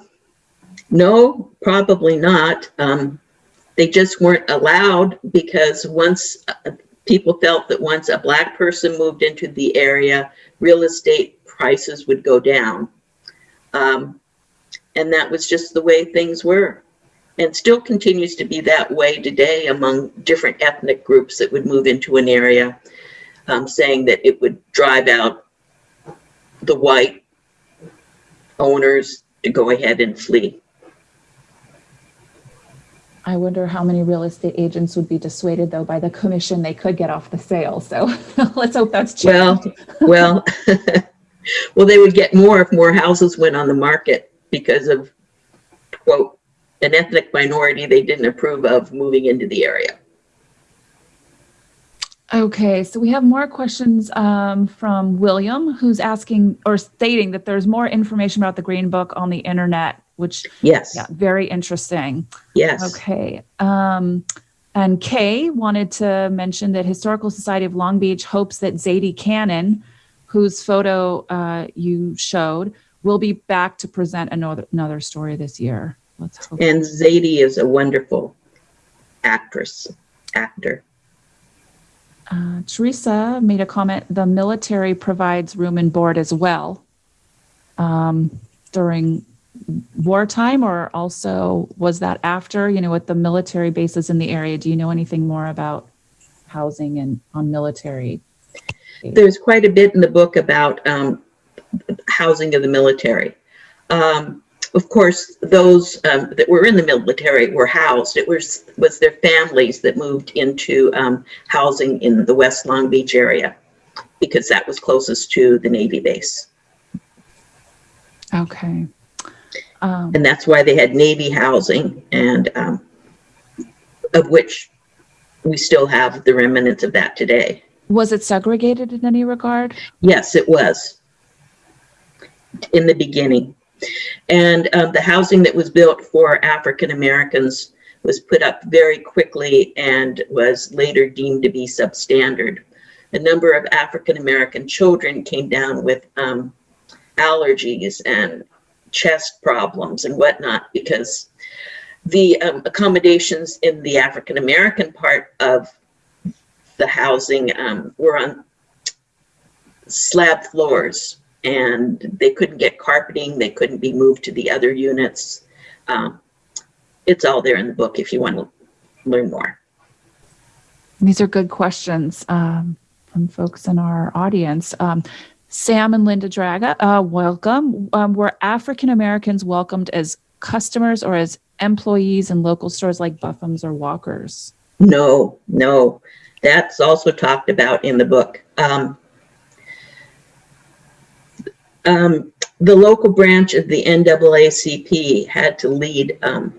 no, probably not. Um, they just weren't allowed because once uh, people felt that once a black person moved into the area, real estate prices would go down. Um, and that was just the way things were. And still continues to be that way today among different ethnic groups that would move into an area, um, saying that it would drive out the white owners to go ahead and flee. I wonder how many real estate agents would be dissuaded though by the commission they could get off the sale. So let's hope that's true. Well, well, well, they would get more if more houses went on the market because of, quote, an ethnic minority they didn't approve of moving into the area. Okay, so we have more questions um, from William, who's asking or stating that there's more information about the Green Book on the internet, which Yes, yeah, very interesting. yes. Okay. Um, and Kay wanted to mention that Historical Society of Long Beach hopes that Zadie Cannon, whose photo uh, you showed, will be back to present another another story this year. Let's hope. And Zadie is a wonderful actress, actor. Uh, Teresa made a comment. The military provides room and board as well um, during wartime, or also was that after? You know, with the military bases in the area. Do you know anything more about housing and on military? There's quite a bit in the book about um, housing of the military. Um, of course, those um, that were in the military were housed. It was was their families that moved into um, housing in the West Long Beach area because that was closest to the Navy base, Okay. Um, and that's why they had Navy housing, and um, of which we still have the remnants of that today. was it segregated in any regard? Yes, it was in the beginning. And um, the housing that was built for African Americans was put up very quickly and was later deemed to be substandard. A number of African American children came down with um, allergies and chest problems and whatnot because the um, accommodations in the African American part of the housing um, were on slab floors and they couldn't get carpeting, they couldn't be moved to the other units. Um, it's all there in the book if you want to learn more. These are good questions um, from folks in our audience. Um, Sam and Linda Draga, uh, welcome. Um, were African Americans welcomed as customers or as employees in local stores like Buffum's or Walker's? No, no, that's also talked about in the book. Um, um, the local branch of the NAACP had to lead um,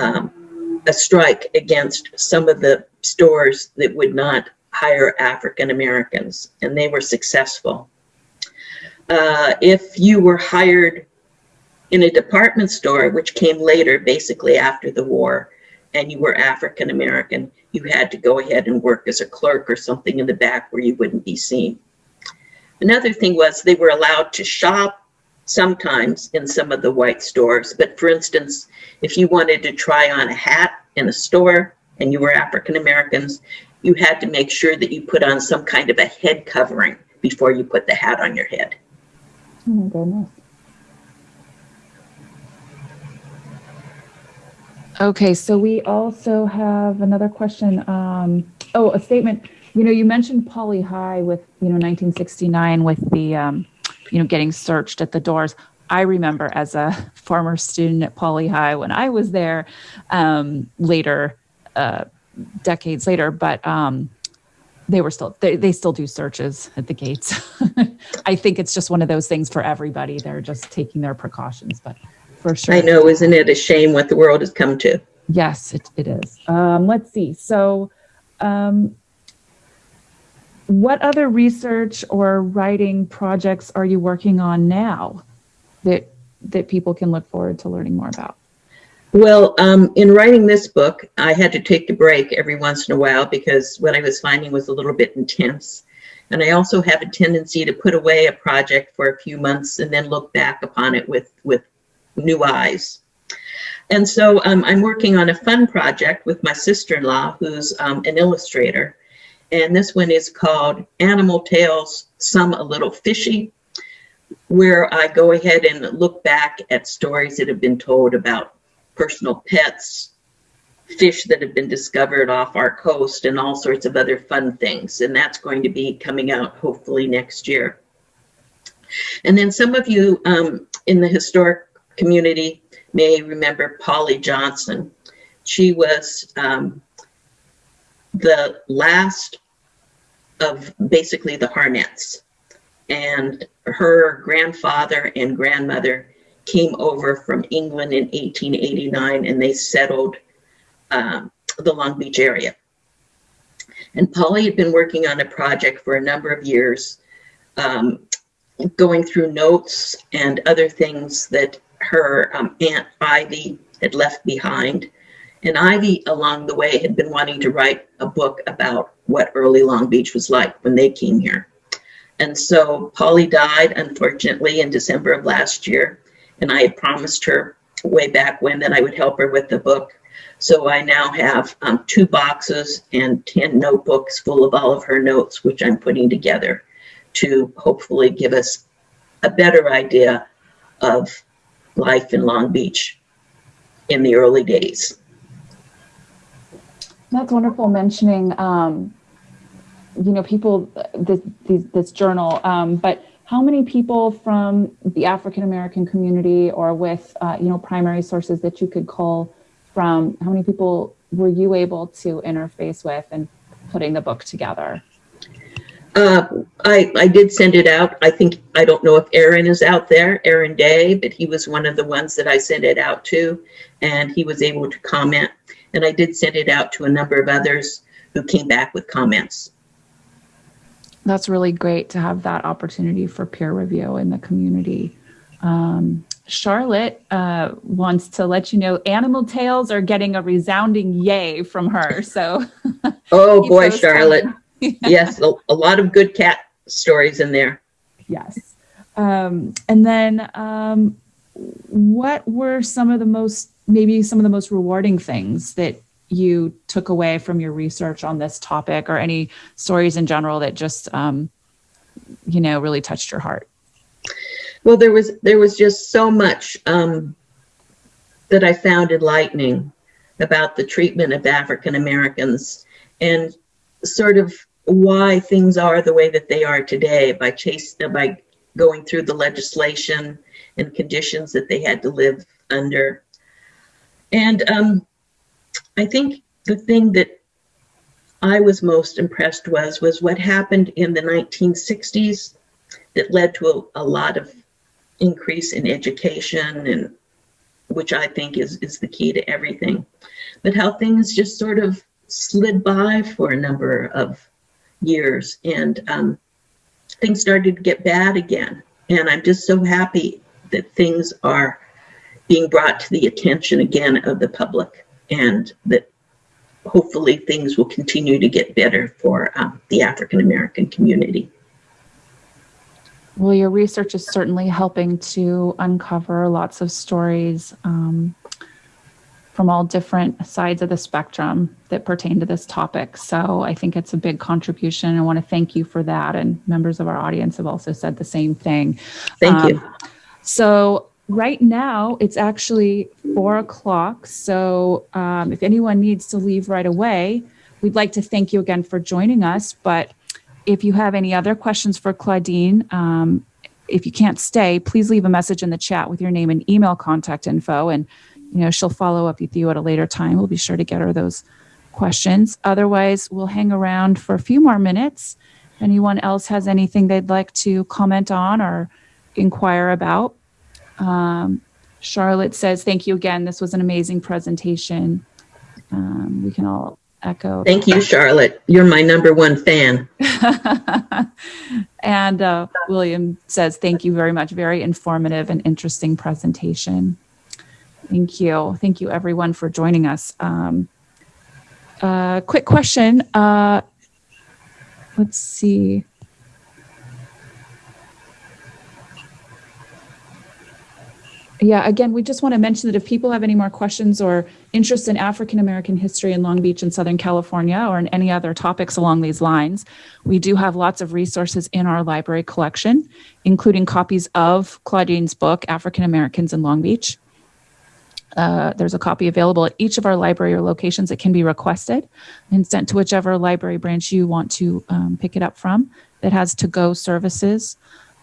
um, a strike against some of the stores that would not hire African Americans, and they were successful. Uh, if you were hired in a department store, which came later, basically after the war, and you were African American, you had to go ahead and work as a clerk or something in the back where you wouldn't be seen. Another thing was they were allowed to shop sometimes in some of the white stores. But for instance, if you wanted to try on a hat in a store and you were African Americans, you had to make sure that you put on some kind of a head covering before you put the hat on your head. Oh my goodness. Okay, so we also have another question. Um, oh, a statement. You know, you mentioned Poly High with, you know, 1969 with the, um, you know, getting searched at the doors. I remember as a former student at Poly High when I was there um, later, uh, decades later, but um, they were still, they, they still do searches at the gates. I think it's just one of those things for everybody. They're just taking their precautions, but for sure. I know, isn't it a shame what the world has come to? Yes, it, it is. Um, let's see. So, um, what other research or writing projects are you working on now that that people can look forward to learning more about? Well, um, in writing this book, I had to take a break every once in a while because what I was finding was a little bit intense. And I also have a tendency to put away a project for a few months and then look back upon it with, with new eyes. And so um, I'm working on a fun project with my sister-in-law, who's um, an illustrator. And this one is called Animal Tales, Some a Little Fishy, where I go ahead and look back at stories that have been told about personal pets, fish that have been discovered off our coast, and all sorts of other fun things. And that's going to be coming out hopefully next year. And then some of you um, in the historic community may remember Polly Johnson. She was um, the last of basically the Harnett's. And her grandfather and grandmother came over from England in 1889 and they settled um, the Long Beach area. And Polly had been working on a project for a number of years, um, going through notes and other things that her um, Aunt Ivy had left behind. And Ivy, along the way, had been wanting to write a book about what early Long Beach was like when they came here. And so Polly died, unfortunately, in December of last year. And I had promised her way back when that I would help her with the book. So I now have um, two boxes and 10 notebooks full of all of her notes, which I'm putting together to hopefully give us a better idea of life in Long Beach in the early days. That's wonderful mentioning, um, you know, people, this, these, this journal, um, but how many people from the African American community or with, uh, you know, primary sources that you could call from, how many people were you able to interface with and putting the book together? Uh, I, I did send it out. I think, I don't know if Aaron is out there, Aaron Day, but he was one of the ones that I sent it out to and he was able to comment. And I did send it out to a number of others who came back with comments. That's really great to have that opportunity for peer review in the community. Um, Charlotte uh, wants to let you know Animal Tales are getting a resounding yay from her. So, oh boy, Charlotte. yes, a, a, lot of good cat stories in there. Yes. Um, and then, um, what were some of the most, maybe some of the most rewarding things that you took away from your research on this topic or any stories in general that just, um, you know, really touched your heart? Well, there was there was just so much um, that I found enlightening about the treatment of African Americans and sort of why things are the way that they are today by chase by going through the legislation and conditions that they had to live under. And um, I think the thing that I was most impressed was was what happened in the 1960s that led to a, a lot of increase in education and which I think is, is the key to everything. But how things just sort of slid by for a number of years and um, things started to get bad again. And I'm just so happy that things are being brought to the attention again of the public and that hopefully things will continue to get better for um, the African American community. Well, your research is certainly helping to uncover lots of stories um, from all different sides of the spectrum that pertain to this topic. So I think it's a big contribution. I want to thank you for that. And members of our audience have also said the same thing. Thank um, you. So right now it's actually four o'clock. So um, if anyone needs to leave right away, we'd like to thank you again for joining us. But if you have any other questions for Claudine, um, if you can't stay, please leave a message in the chat with your name and email contact info. And, you know, she'll follow up with you at a later time. We'll be sure to get her those questions. Otherwise, we'll hang around for a few more minutes. Anyone else has anything they'd like to comment on or inquire about, um, Charlotte says, thank you again. This was an amazing presentation. Um, we can all echo. Thank you, Charlotte. You're my number one fan. and uh, William says, thank you very much. Very informative and interesting presentation. Thank you. Thank you, everyone, for joining us. Um, uh, quick question. Uh, let's see. Yeah, again, we just want to mention that if people have any more questions or interest in African American history in Long Beach and Southern California or in any other topics along these lines, we do have lots of resources in our library collection, including copies of Claudine's book, African Americans in Long Beach. Uh, there's a copy available at each of our library locations. It can be requested and sent to whichever library branch you want to um, pick it up from that has to go services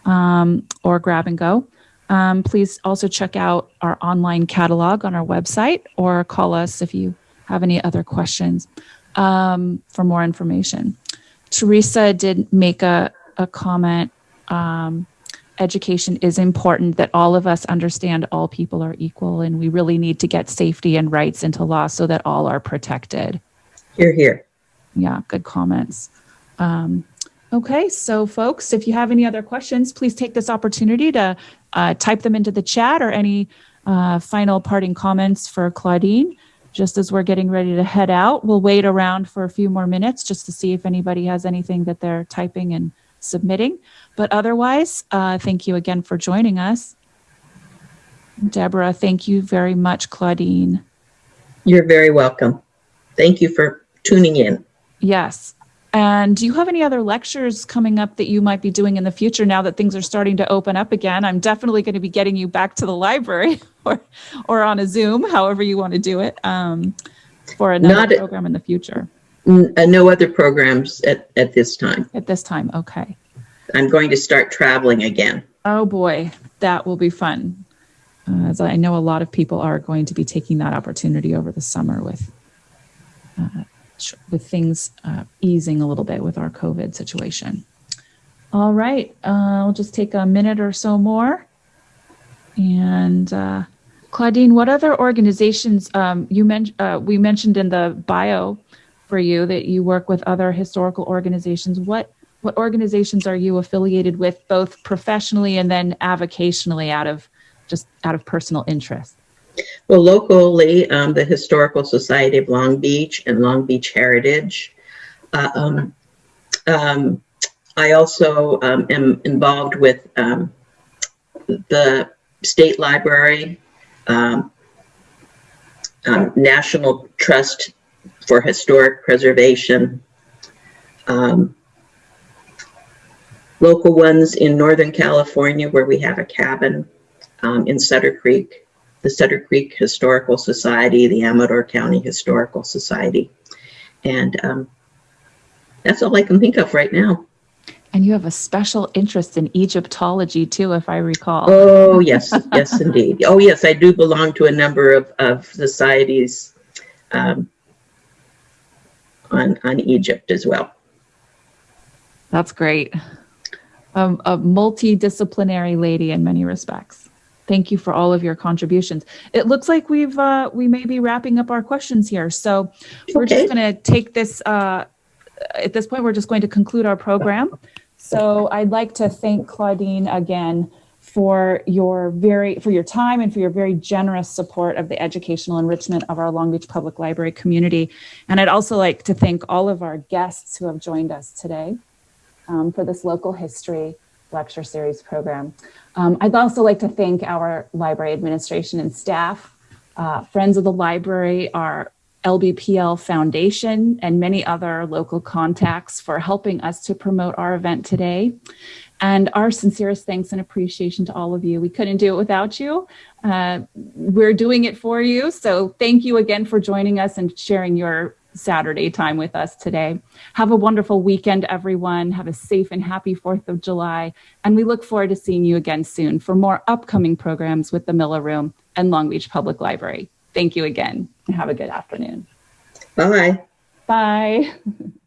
um, or grab and go. Um, please also check out our online catalog on our website or call us if you have any other questions um, for more information. Teresa did make a, a comment. Um, education is important that all of us understand all people are equal and we really need to get safety and rights into law so that all are protected. Hear, hear. Yeah, good comments. Um, Okay, so folks, if you have any other questions, please take this opportunity to uh, type them into the chat or any uh, final parting comments for Claudine. Just as we're getting ready to head out, we'll wait around for a few more minutes just to see if anybody has anything that they're typing and submitting. But otherwise, uh, thank you again for joining us. Deborah, thank you very much, Claudine. You're very welcome. Thank you for tuning in. Yes, and do you have any other lectures coming up that you might be doing in the future now that things are starting to open up again? I'm definitely going to be getting you back to the library or, or on a Zoom, however you want to do it, um, for another Not program in the future. Uh, no other programs at, at this time. At this time, okay. I'm going to start traveling again. Oh boy, that will be fun. Uh, as I know a lot of people are going to be taking that opportunity over the summer with uh, with things uh, easing a little bit with our COVID situation. All right, uh, I'll just take a minute or so more. And uh, Claudine, what other organizations um, you men- uh, we mentioned in the bio for you that you work with other historical organizations? What what organizations are you affiliated with, both professionally and then avocationally, out of just out of personal interest? Well, locally, um, the Historical Society of Long Beach and Long Beach Heritage. Uh, um, um, I also um, am involved with um, the State Library, um, National Trust for Historic Preservation, local ones in Northern California where we have a cabin in Sutter Creek the Sutter Creek Historical Society, the Amador County Historical Society. And um, that's all I can think of right now. And you have a special interest in Egyptology too, if I recall. Oh, yes, yes, indeed. Oh, yes, I do belong to a number of, of societies um, on, on Egypt as well. That's great. Um, a multidisciplinary lady in many respects. Thank you for all of your contributions. It looks like we've uh, we may be wrapping up our questions here, so we're just going to take this. Uh, at this point, we're just going to conclude our program. So I'd like to thank Claudine again for your very for your time and for your very generous support of the educational enrichment of our Long Beach Public Library community. And I'd also like to thank all of our guests who have joined us today um, for this local history lecture series program. Um, I'd also like to thank our library administration and staff, uh, Friends of the Library, our LBPL Foundation, and many other local contacts for helping us to promote our event today. And our sincerest thanks and appreciation to all of you. We couldn't do it without you. Uh, we're doing it for you. So thank you again for joining us and sharing your Saturday time with us today. Have a wonderful weekend, everyone. Have a safe and happy 4th of July. And we look forward to seeing you again soon for more upcoming programs with the Miller Room and Long Beach Public Library. Thank you again and have a good afternoon. Bye. Bye.